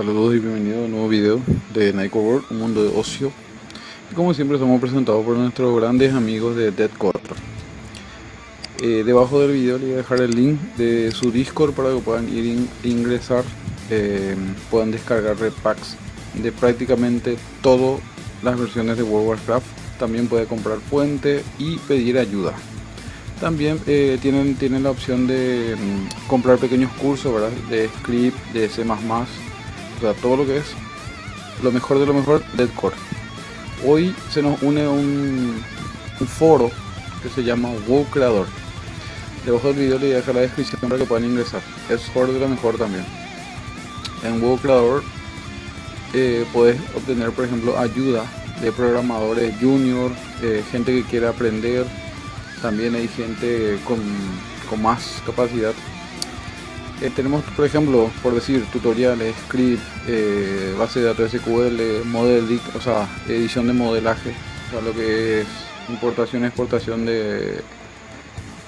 Saludos y bienvenidos a un nuevo video de Night World, un mundo de ocio. Y como siempre somos presentados por nuestros grandes amigos de Dead 4. Eh, debajo del video les voy a dejar el link de su Discord para que puedan ir a ingresar, eh, puedan descargar repacks de prácticamente todas las versiones de World Warcraft. También puede comprar puente y pedir ayuda. También eh, tienen, tienen la opción de mm, comprar pequeños cursos ¿verdad? de script, de C++, sea, todo lo que es lo mejor de lo mejor del core. Hoy se nos une un, foro que se llama WoW Creador. Debajo del video le voy a dejar la descripción para que puedan ingresar. Es foro de lo mejor también. En WoW Creador eh, puedes obtener, por ejemplo, ayuda de programadores junior, eh, gente que quiere aprender, también hay gente con, más capacidad. Eh, tenemos, por ejemplo, por decir, tutoriales, script, eh, base de datos SQL, model, o sea, edición de modelaje, o sea, lo que es importación y exportación de,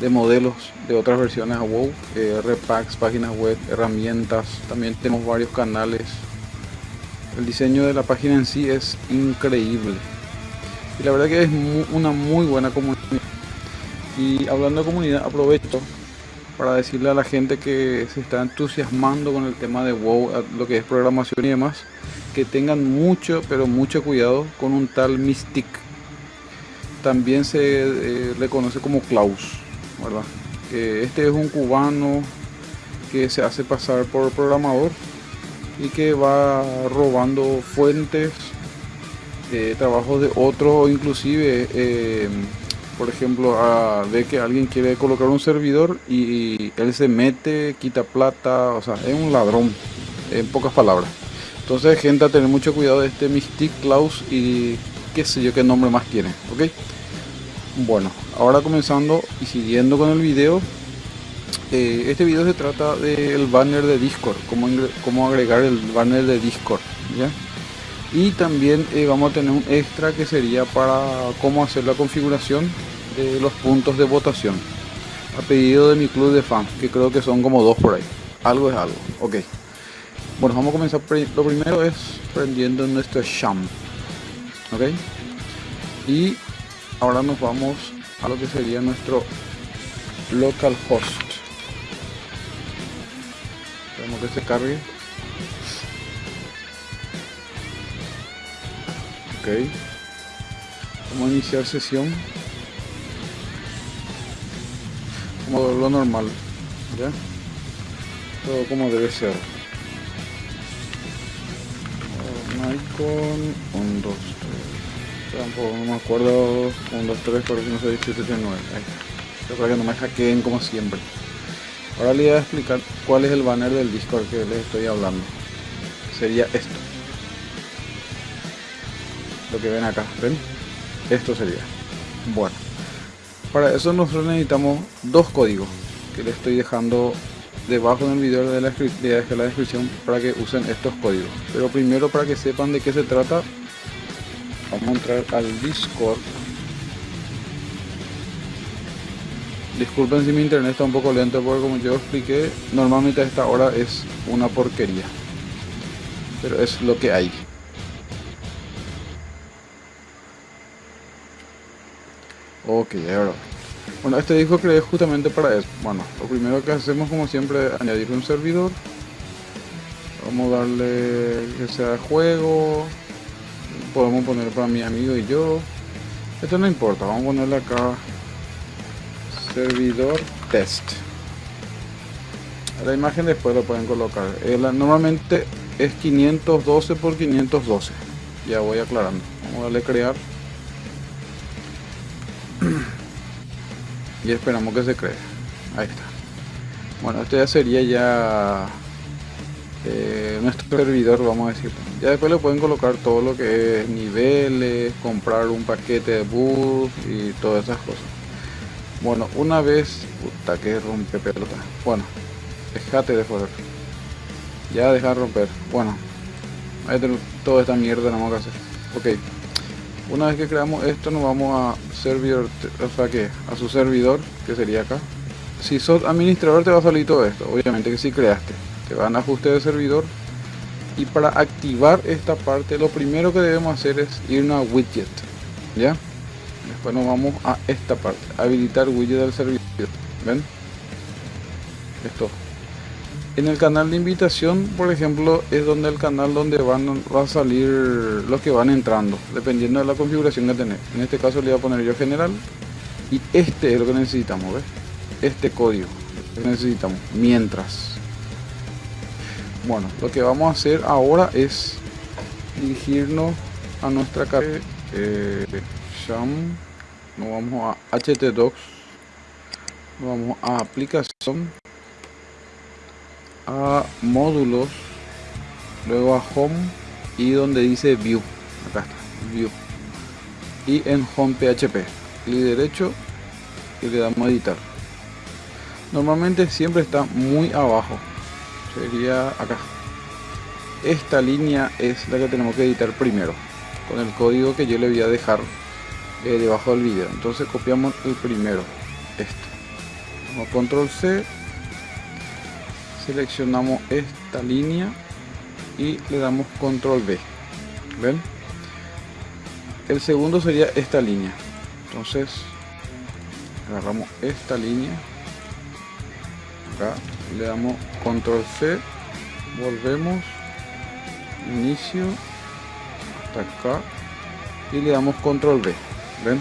de modelos de otras versiones a WoW, eh, repacks, páginas web, herramientas, también tenemos varios canales. El diseño de la página en sí es increíble. Y la verdad que es una muy buena comunidad. Y hablando de comunidad, aprovecho para decirle a la gente que se está entusiasmando con el tema de WoW, lo que es programación y demás, que tengan mucho, pero mucho cuidado con un tal Mystic. También se eh, le conoce como Klaus, ¿verdad? Este es un cubano que se hace pasar por programador y que va robando fuentes de trabajos de otros, inclusive eh, por ejemplo, a, ve que alguien quiere colocar un servidor y, él se mete, quita plata, o sea, es un ladrón, en pocas palabras. Entonces, gente, a tener mucho cuidado de este Mystic Klaus y qué sé yo qué nombre más tiene, ¿ok? Bueno, ahora comenzando y siguiendo con el video, eh, este video se trata del banner de Discord, cómo, cómo agregar el banner de Discord, ¿ya? y también eh, vamos a tener un extra que sería para cómo hacer la configuración los puntos de votación. A pedido de mi club de fans que creo que son como dos por ahí. Algo es algo. Ok. Bueno vamos a comenzar lo primero es prendiendo nuestro sham. Ok. Y ahora nos vamos a lo que sería nuestro local host. Esperemos que se cargue. Vamos a iniciar sesión como lo normal ya todo como debe ser. Icon 1, 2, 3 tampoco no me acuerdo. 1, 2, 3, 4, 5, 6, 7, 8, 9 ahí para que no me hackeen como siempre. Ahora le voy a explicar cuál es el banner del discord que les estoy hablando. Sería esto. Lo que ven acá ven esto sería. Bueno para eso nosotros necesitamos dos códigos que le estoy dejando debajo del video de la, de la descripción para que usen estos códigos. Pero primero para que sepan de qué se trata vamos a entrar al discord. Disculpen si mi internet está un poco lento porque como yo expliqué normalmente a esta hora es una porquería. Pero es lo que hay Ok. Bueno, este disco creé justamente para eso. Bueno, lo primero que hacemos como siempre es añadir un servidor. Vamos a darle que sea juego. Podemos poner para mi amigo y yo. Esto no importa, vamos a ponerle acá servidor test. La imagen después lo pueden colocar. Eh, normalmente es 512 por 512. Ya voy aclarando. Vamos a darle crear. Y esperamos que se cree. Ahí está. Bueno esto ya sería ya eh, nuestro servidor vamos a decir. Ya después le pueden colocar todo lo que es niveles comprar un paquete de bus y todas esas cosas. Bueno una vez puta que rompe pelota. Bueno dejate de joder. Ya deja de romper. Bueno ahí toda esta mierda no vamos a hacer. Ok una vez que creamos esto nos vamos a servidor o sea que a su servidor que sería acá. Si sos administrador te va a salir todo esto. Obviamente que si creaste. Te van a ajuste de servidor. Y para activar esta parte lo primero que debemos hacer es irnos a widget ya después nos vamos a esta parte habilitar widget del servidor. Ven esto en el canal de invitación por ejemplo es donde el canal donde van va a salir los que van entrando dependiendo de la configuración que tenés. En este caso le voy a poner yo general y este es lo que necesitamos ¿ves? este código que necesitamos mientras. Bueno lo que vamos a hacer ahora es dirigirnos a nuestra carpeta eh, nos vamos a htdocs nos vamos a aplicación a módulos luego a home y donde dice view. Acá está view. Y en home php clic derecho y le damos a editar. Normalmente siempre está muy abajo. Sería acá. Esta línea es la que tenemos que editar primero con el código que yo le voy a dejar eh, debajo del vídeo entonces copiamos el primero a control C seleccionamos esta línea y le damos control B ven el segundo sería esta línea. Entonces agarramos esta línea acá le damos control C volvemos inicio hasta acá y le damos control B ven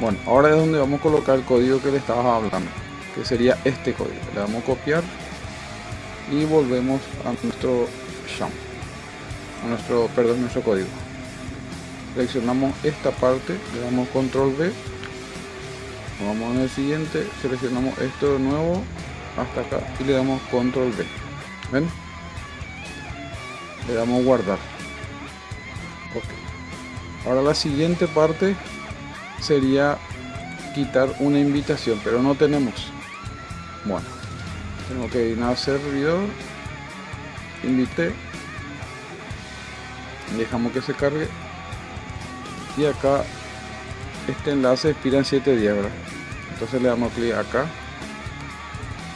bueno ahora es donde vamos a colocar el código que le estaba hablando que sería este código. Le damos copiar y volvemos a nuestro sham a nuestro perdón nuestro código. Seleccionamos esta parte le damos control B vamos en el siguiente seleccionamos esto de nuevo hasta acá y le damos control B. Ven le damos guardar. Ok. Ahora la siguiente parte sería quitar una invitación pero no tenemos bueno tengo que ir a servidor invité. Dejamos que se cargue. Y acá este enlace expira en 7 días entonces le damos clic acá.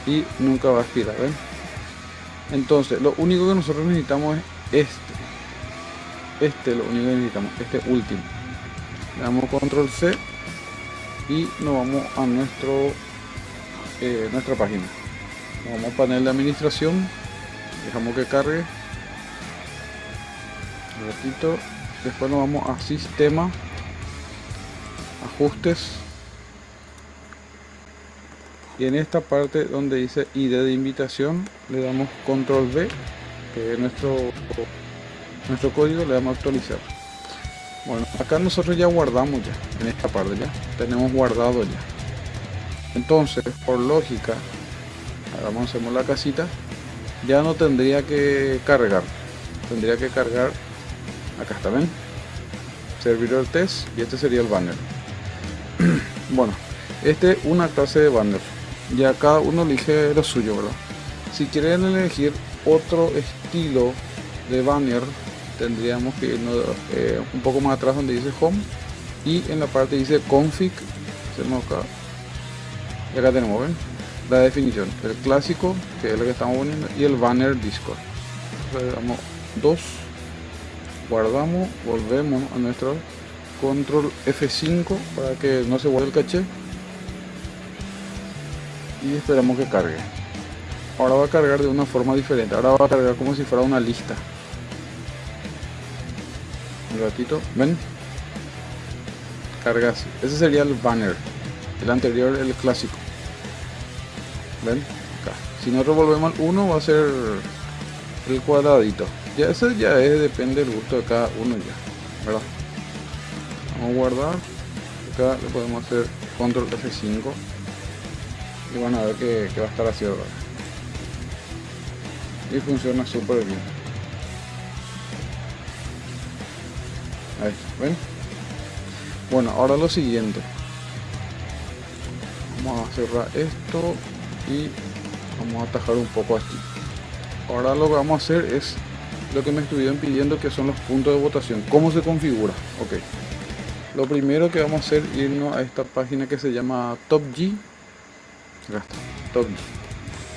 Y nunca va a expirar ¿ven? entonces lo único que nosotros necesitamos es este. Este lo único que necesitamos este último. Le damos control C y nos vamos a nuestro eh, nuestra página. Vamos a panel de administración. Dejamos que cargue. Un ratito. Después nos vamos a sistema. Ajustes. Y en esta parte donde dice id de invitación le damos control B que es nuestro nuestro código le damos actualizar. Bueno acá nosotros ya guardamos ya en esta parte ya. Tenemos guardado ya entonces por lógica ahora hacemos la casita ya no tendría que cargar. Tendría que cargar acá está ven servidor test y este sería el banner. Bueno este es una clase de banner. Ya cada uno elige lo suyo verdad si quieren elegir otro estilo de banner tendríamos que irnos eh, un poco más atrás donde dice home y en la parte dice config. Hacemos acá y acá tenemos la definición. El clásico que es lo que estamos poniendo y el banner discord. Le damos dos guardamos volvemos a nuestro control F5 para que no se vuelva el caché. Y esperamos que cargue. Ahora va a cargar de una forma diferente. Ahora va a cargar como si fuera una lista. Un ratito ven. Carga así. Ese sería el banner el anterior el clásico. Ven acá. Si nosotros volvemos al 1 va a ser el cuadradito. Ya eso ya es depende del gusto de cada uno ya verdad vamos a guardar. Acá le podemos hacer control F5 y van a ver que, va a estar así ahora y funciona súper bien. Ahí ven bueno ahora lo siguiente vamos a cerrar esto y vamos a atajar un poco aquí ahora lo que vamos a hacer es lo que me estuvieron pidiendo que son los puntos de votación cómo se configura ok lo primero que vamos a hacer irnos a esta página que se llama Top G Top G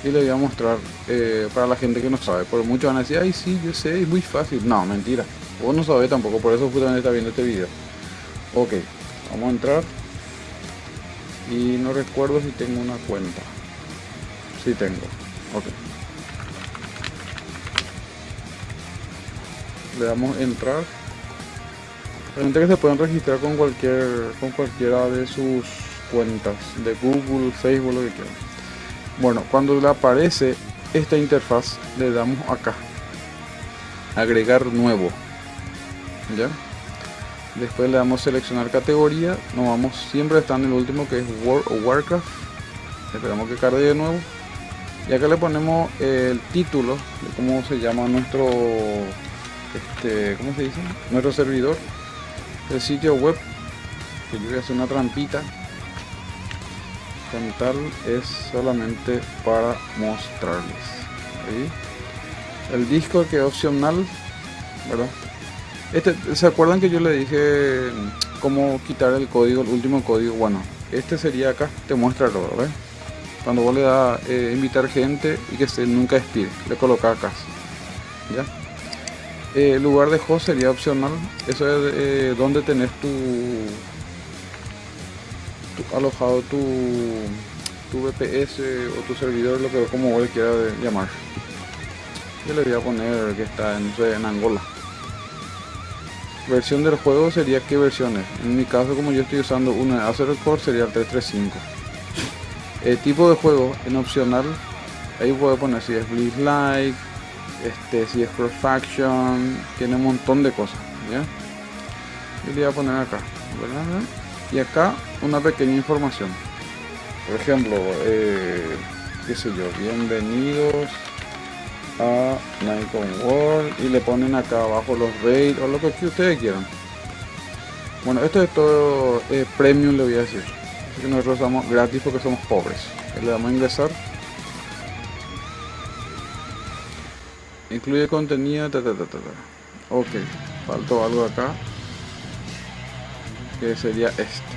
y le voy a mostrar eh, para la gente que no sabe. Porque muchos van a decir, ay sí, yo sé, es muy fácil. No, mentira. Vos no sabés tampoco, por eso justamente está viendo este video. Ok, vamos a entrar. Y no recuerdo si tengo una cuenta. Sí tengo. Ok. Le damos entrar. Realmente que se pueden registrar con cualquier con cualquiera de sus cuentas de Google, Facebook, lo que quieran. Bueno, cuando le aparece esta interfaz, le damos acá, agregar nuevo, ¿ya? Después le damos seleccionar categoría, nos vamos, siempre está en el último que es World o Warcraft, esperamos que cargue de nuevo, y acá le ponemos el título de cómo se llama nuestro, este, ¿cómo se dice? Nuestro servidor, el sitio web, que yo voy a hacer una trampita, tal es solamente para mostrarles. El disco que es opcional ¿verdad? Este, ¿Se acuerdan que yo le dije cómo quitar el código, el último código? Bueno, este sería acá, te muestra todo, Cuando vos le das eh, invitar gente y que se nunca expire, le coloca acá. ¿Ya? Eh, el lugar de host sería opcional, eso es eh, donde tenés tu alojado tu, tu VPS o tu servidor, lo que como vos quiera llamar. Yo le voy a poner que está en Angola. Versión del juego sería qué versiones. En mi caso, como yo estoy usando una Acer Core, sería el 335. El tipo de juego en opcional, ahí puedo poner si es Blitz Like, este, si es Cross Faction, tiene un montón de cosas. ¿ya? Le voy a poner acá. ¿verdad? y acá una pequeña información por ejemplo eh, qué sé yo bienvenidos a Nikon World y le ponen acá abajo los raids o lo que ustedes quieran. Bueno esto es todo eh, premium le voy a decir. Así que nosotros somos gratis porque somos pobres. Le damos a ingresar. Incluye contenido ta, ta, ta, ok faltó algo acá que sería este.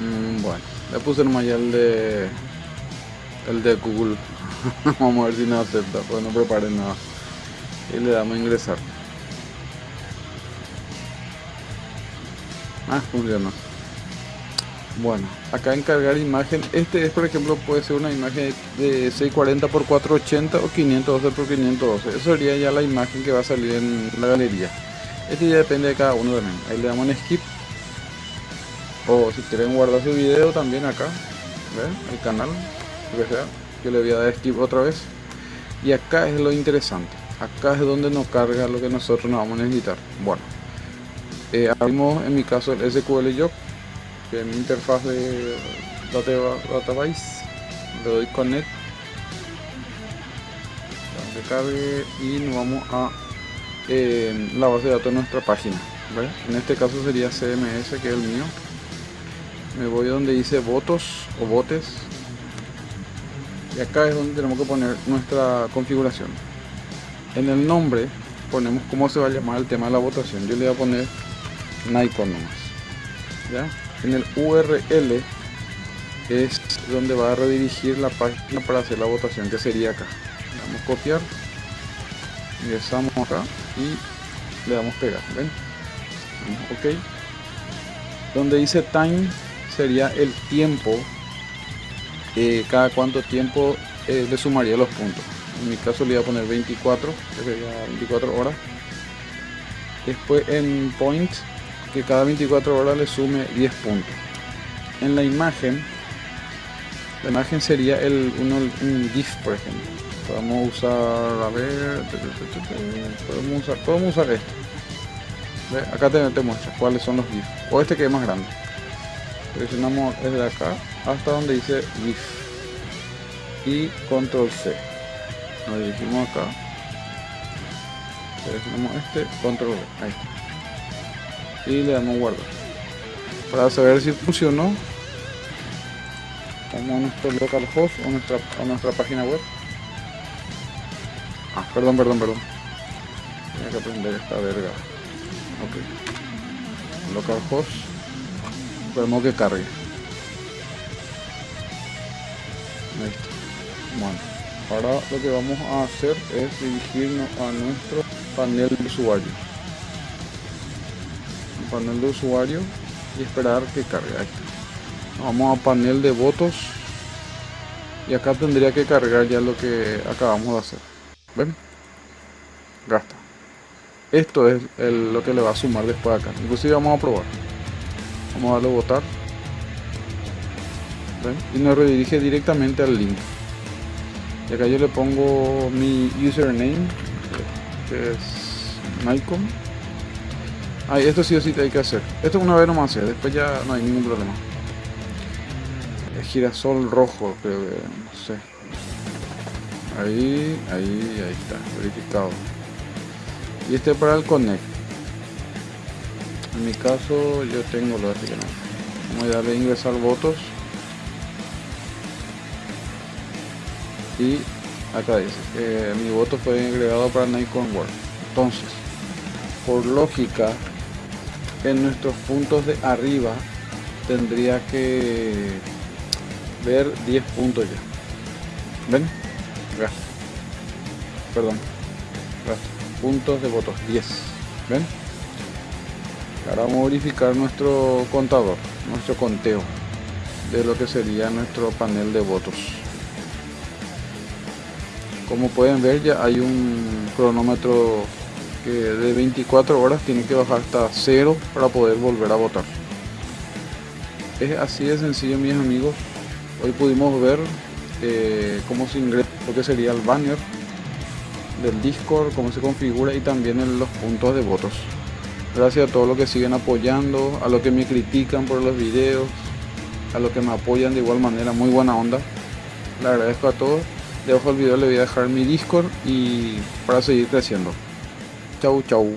Mm, bueno le puse nomás ya de el de google vamos a ver si nos acepta pues no prepare nada y le damos a ingresar ah funcionó bueno acá encargar imagen este es por ejemplo puede ser una imagen de 640 x 480 o 512 x 512 eso sería ya la imagen que va a salir en la galería este ya depende de cada uno también. Ahí le damos en skip. O si quieren guardar su video también acá. El canal. Que sea. Yo le voy a dar skip otra vez. Y acá es lo interesante. Acá es donde nos carga lo que nosotros nos vamos a necesitar. Bueno. Eh, abrimos en mi caso el SQL Job. Que es mi interfaz de database. Le doy connect. Y nos vamos a la base de datos de nuestra página en este caso sería CMS que es el mío me voy donde dice votos o botes y acá es donde tenemos que poner nuestra configuración. En el nombre ponemos cómo se va a llamar el tema de la votación. Yo le voy a poner Nikon nomás ¿ya? en el URL es donde va a redirigir la página para hacer la votación que sería acá. Vamos a copiar ingresamos acá y le damos pegar ven ok. Donde dice time sería el tiempo eh, cada cuánto tiempo eh, le sumaría los puntos. En mi caso le voy a poner 24 que sería 24 horas. Después en point que cada 24 horas le sume 10 puntos. En la imagen la imagen sería el uno, un GIF por ejemplo. Podemos usar a ver podemos usar podemos usar esto. Acá te, te, muestra cuáles son los GIF o este que es más grande. Presionamos desde acá hasta donde dice GIF y control C nos dirigimos acá presionamos este control V ahí y le damos guardar para saber si funcionó como nuestro localhost o nuestra, o nuestra página web Ah, perdón, perdón, perdón. Tenía que aprender esta verga. Ok. Localhost. Esperemos que cargue. Bueno, ahora lo que vamos a hacer es dirigirnos a nuestro panel de usuario. El panel de usuario y esperar que cargue. Vamos a panel de votos y acá tendría que cargar ya lo que acabamos de hacer. ¿Ven? Gasta. Esto es lo que le va a sumar después acá. Inclusive vamos a probar. Vamos a darle a votar. Y nos redirige directamente al link. Y acá yo le pongo mi username, que es Nikon. Ah, esto sí o sí hay que hacer. Esto una vez nomás, después ya no hay ningún problema. El girasol rojo, creo que, no sé. Ahí, ahí, ahí está, verificado. Y este para el connect. En mi caso yo tengo lo así que no. Voy a darle a ingresar votos. Y acá dice que mi voto fue agregado para Nikon World entonces por lógica en nuestros puntos de arriba tendría que ver 10 puntos ya. Ven perdón. Puntos de votos 10 ven ahora vamos a verificar nuestro contador nuestro conteo de lo que sería nuestro panel de votos como pueden ver ya hay un cronómetro que de 24 horas tiene que bajar hasta cero para poder volver a votar. Es así de sencillo mis amigos. Hoy pudimos ver eh, cómo se ingresa lo que sería el banner del discord cómo se configura y también en los puntos de votos. Gracias a todos los que siguen apoyando a los que me critican por los videos a los que me apoyan de igual manera muy buena onda. Le agradezco a todos debajo del video le voy a dejar mi discord y para seguir creciendo chau chau